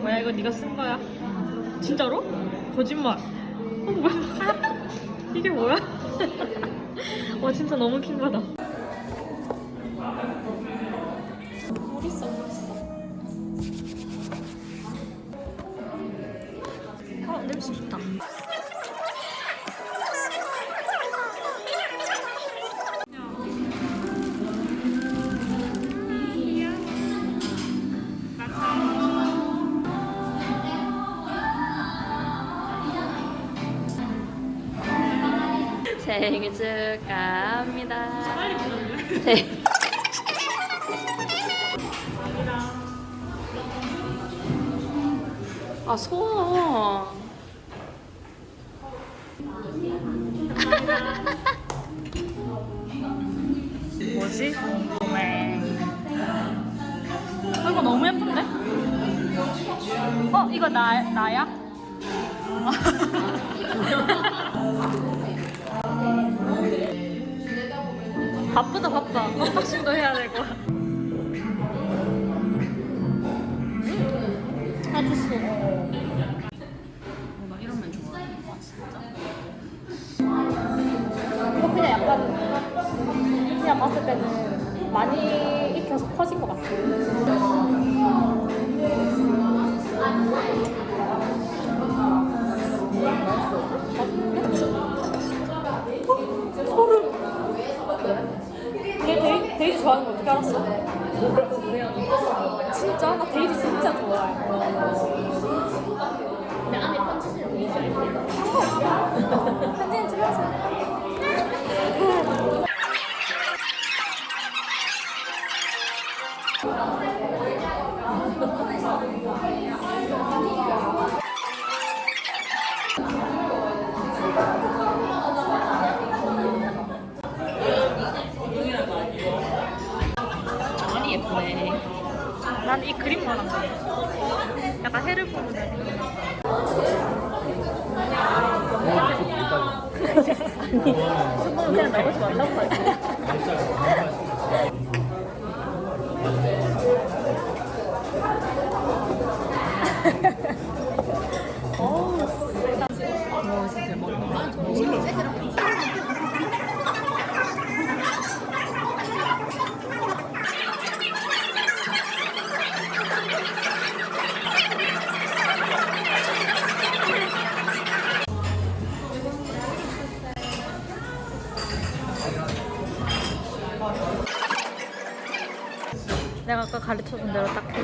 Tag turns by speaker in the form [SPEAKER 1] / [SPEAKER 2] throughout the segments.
[SPEAKER 1] 뭐야 이거 네가 쓴 거야? 진짜로? 거짓말. 어, 뭐야? 이게 뭐야? 와 진짜 너무 킹받아. 생일 축하합니다. 생 아, 소원. 뭐지? 네. 어, 이거 너무 예쁜데? 어, 이거 나, 나야? 바쁘다 바빠 언박싱도 해야 되고 아
[SPEAKER 2] 이런 면 좋아해. 와 진짜.
[SPEAKER 1] 이거 그냥 약간 그냥 봤을 때는 많이 익혀서 퍼진 것 같아
[SPEAKER 2] 많이 예쁘네.
[SPEAKER 1] 난 이 그림만 한 거야. 약간 해를 보는 데 수분은 그냥 나오지 말라고 하지.
[SPEAKER 2] 와 진짜 대박.
[SPEAKER 1] 내가 가르쳐준 대로 딱 해.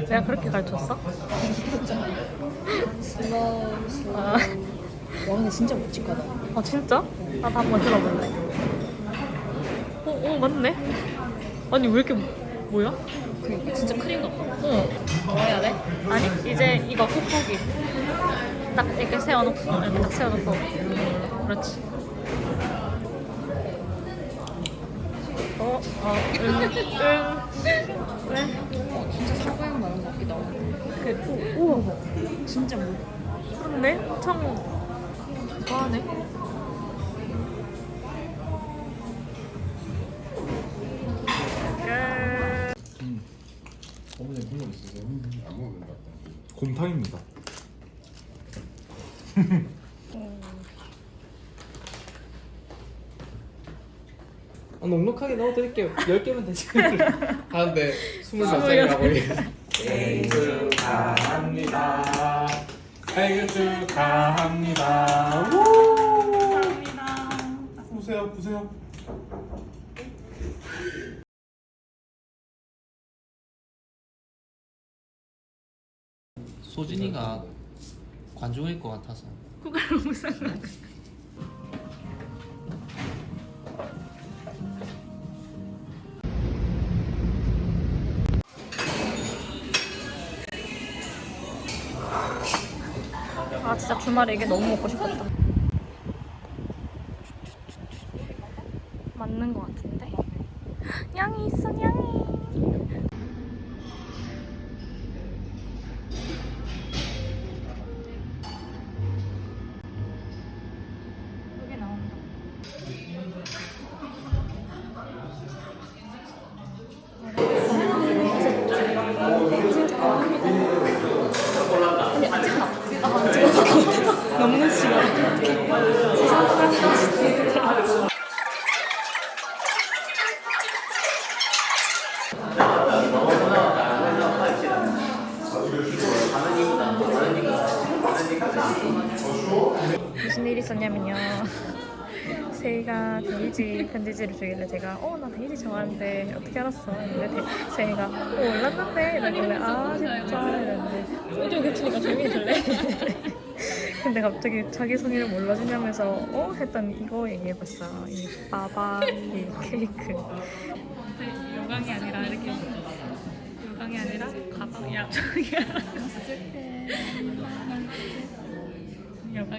[SPEAKER 1] 내가 그렇게 가르쳤어?
[SPEAKER 2] slow slow.
[SPEAKER 1] 아,
[SPEAKER 2] 와 근데 진짜 묵직하다.
[SPEAKER 1] 아 진짜? 나도 한번 들어볼래. 어, 어 맞네. 아니 왜 이렇게 뭐야?
[SPEAKER 2] 그러니까 진짜 크림 같다.
[SPEAKER 1] 어.
[SPEAKER 2] 뭐 해야 돼?
[SPEAKER 1] 아니 이제 이거 꾹꾹이 딱 이렇게 세워놓고 이렇게 딱 세워놓고 그렇지 어, 어, 응, 응. 왜?
[SPEAKER 2] 어 진짜 사과향 나는 것 같기도 하고.
[SPEAKER 1] 그, 우와,
[SPEAKER 2] 진짜 뭐.
[SPEAKER 1] 그렇네? 참, 좋아하네. 끝.
[SPEAKER 3] 어머니 물론 있어서 안 먹으면 된다.
[SPEAKER 4] 곰탕입니다. 아, 넉넉하게 넣어드릴게요. 10개면 되지.
[SPEAKER 3] 하는데 25살이라고 생일 축하합니다. 생일 축하합니다.
[SPEAKER 1] 감사합니다.
[SPEAKER 3] 보세요, 보세요.
[SPEAKER 5] 소진이가 관종일 것 같아서
[SPEAKER 1] 그걸 무슨 아 진짜 주말에 이게 너무 먹고 싶었다 있었냐면요. 세이가 데이지 편지지를 주길래 제가 어 나 데이지 좋아하는데 어떻게 알았어? 근데 세이가 어 몰랐는데? 이러길래 아 진짜. 이랬는데. 오디오 겹치니까 조용히 해줄래? 근데 갑자기 자기 성의를 몰라주냐면서 어? 했더니 이거 얘기해봤어 이 빠바 이 케이크. 요강이 아니라 이렇게. 요강이 아니라 가방이야. 저기야. 요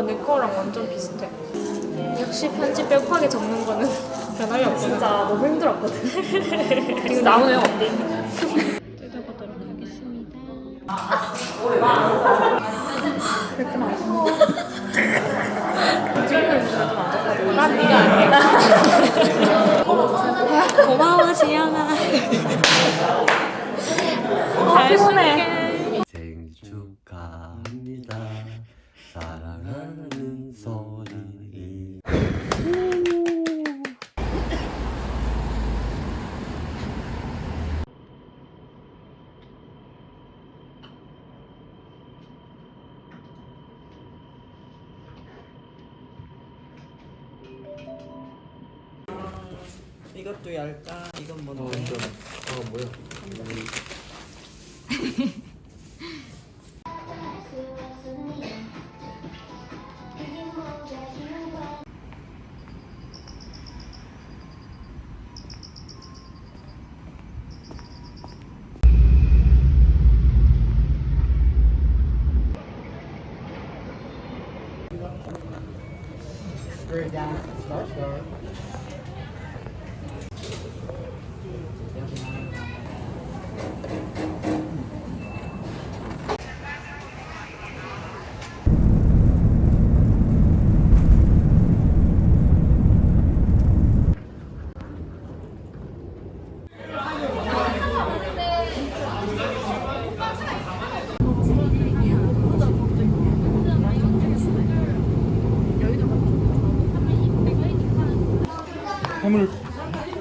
[SPEAKER 1] 어. 내 거랑 완전 비슷해. 역시 편집 빼곡하게 적는 거는 변함이 없구나. 진짜 너무 힘들었거든. 지금 나오네요, 어디? 뜯어보도록 하겠습니다. 그랬구나. 지금은 좀안 좋거든. 난 네가 아니야. 고마워, 지연아. 잘 보내.
[SPEAKER 6] 생일 축하합니다. 사랑하는 소리.
[SPEAKER 7] 이것도 얇다. 이건
[SPEAKER 4] 어,
[SPEAKER 7] 뭔데?
[SPEAKER 4] 완전. 아, 뭐야.
[SPEAKER 3] 해물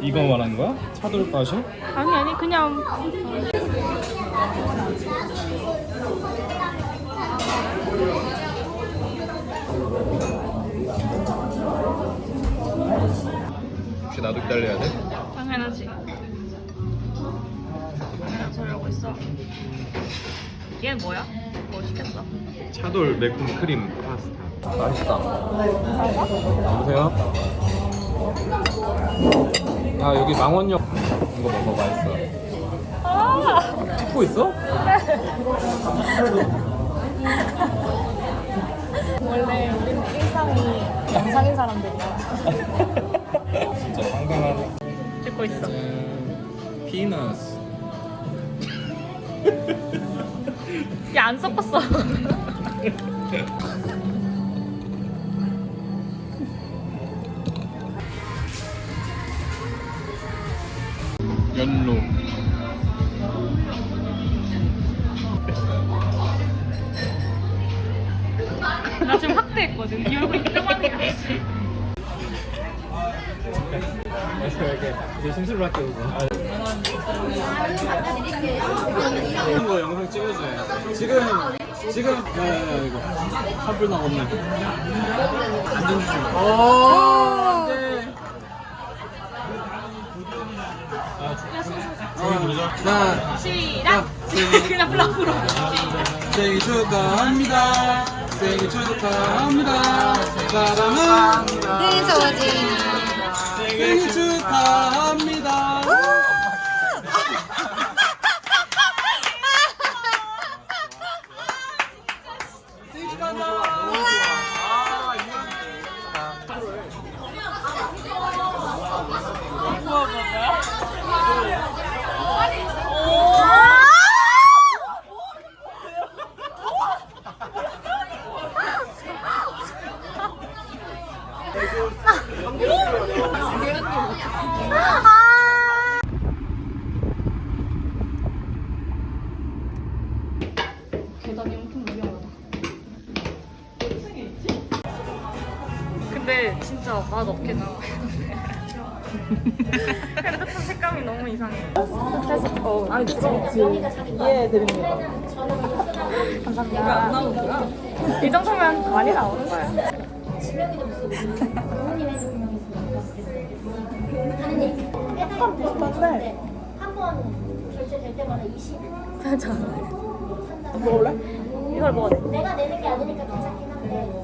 [SPEAKER 3] 이거 말하는 거야? 차돌가시?
[SPEAKER 1] 아니, 아니, 그냥.
[SPEAKER 3] 혹시 나도 기다려야 돼?
[SPEAKER 1] 당연하지. 하고 있어. 얘는 뭐야? 뭐 시켰어?
[SPEAKER 3] 차돌 매콤 크림 파스타 맛있다 여보세요? 아 여기 망원역 이거 먹어 맛있어 찍고 있어?
[SPEAKER 1] 원래 우리는 일상이 영상인 사람들이야.
[SPEAKER 3] 진짜 건강하네
[SPEAKER 1] 찍고 있어.
[SPEAKER 3] 피너스
[SPEAKER 1] 야, 안 섞었어.
[SPEAKER 3] 연로.
[SPEAKER 1] 나 지금 확대했거든. 이 얼굴이 이렇게
[SPEAKER 3] 이제 심술을 할게 이거. 영상 찍어줘요 지금 지금 네 이거. 산불 나왔네 안전 조심 자
[SPEAKER 1] 시작! 그냥 블락으로.
[SPEAKER 3] 생일 축하합니다. 생일 축하합니다. 사랑합니다. 생일 축하합니다
[SPEAKER 1] 핸드폰 색감이 너무 이상해. 어, 아니 그렇지. 이해해드립니다. 감사합니다. 이 정도면 많이 나오는 거야.
[SPEAKER 7] 약간 비슷한데 한번 결제될 때마다 20.
[SPEAKER 1] 살짝. 먹을래? 이걸 먹어야 돼.
[SPEAKER 7] 내가 내는 게 아니니까 괜찮긴 한데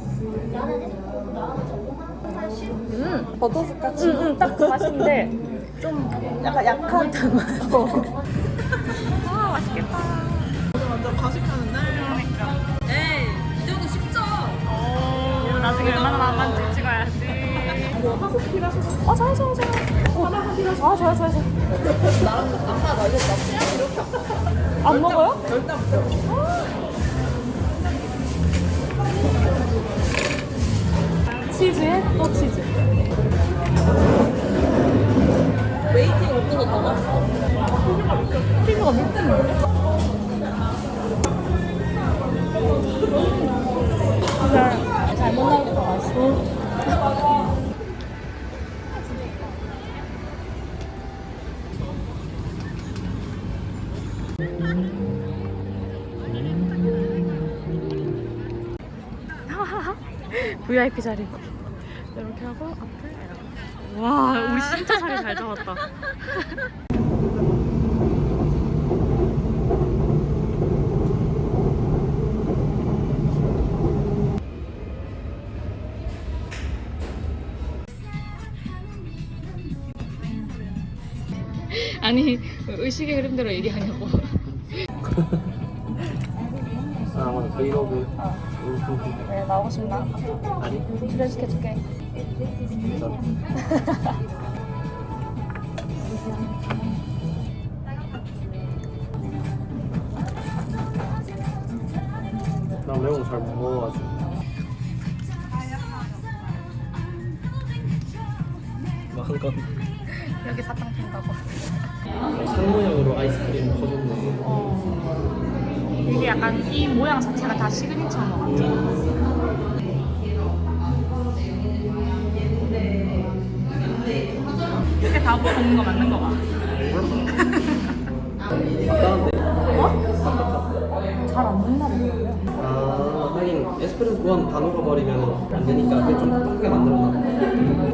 [SPEAKER 7] 나는
[SPEAKER 1] 음, 버터스카치. 응, 응, 딱그 맛인데 좀 약간 약한 맛. 아, 맛있겠다. 완전 과식하는데. 그러니까. 에이, 이 정도 쉽죠? 오, 나중에 얼마나 남았는지 찍어야지. 필요하시어 아, 좋아, 좋아, 좋아. 하나 필요하시죠? 아, 좋아, 좋아, 좋아. 나랑 아빠 말겠다. 안 먹어요? 절대 안 먹어요. 치즈에 또 치즈. 잘못 나올 때더 맛있어. VIP 자리. 이렇게 하고 앞을. 와, 우리 진짜 자리 잘 잡았다. 의식의 흐름대로 얘기하냐고.
[SPEAKER 4] 아 맞아 브이로그
[SPEAKER 1] 네 나오고 싶나?
[SPEAKER 4] 아니
[SPEAKER 1] 출연시켜줄게.
[SPEAKER 4] 나 매운 거잘못 먹어가지고
[SPEAKER 1] 여기 사탕 핀다고.
[SPEAKER 4] 상모형으로 아이스크림 퍼줬네
[SPEAKER 1] 이게 약간 이 모양 자체가 다 시그니처인 것 같아. 이렇게 다 먹는 거 맞는 거 봐.
[SPEAKER 4] 아까운데
[SPEAKER 1] 잘안 먹나 보더라고요.
[SPEAKER 4] 아 하긴 에스프레소 구한 다 녹아버리면 안 되니까 그걸 좀 크게 만들어놔.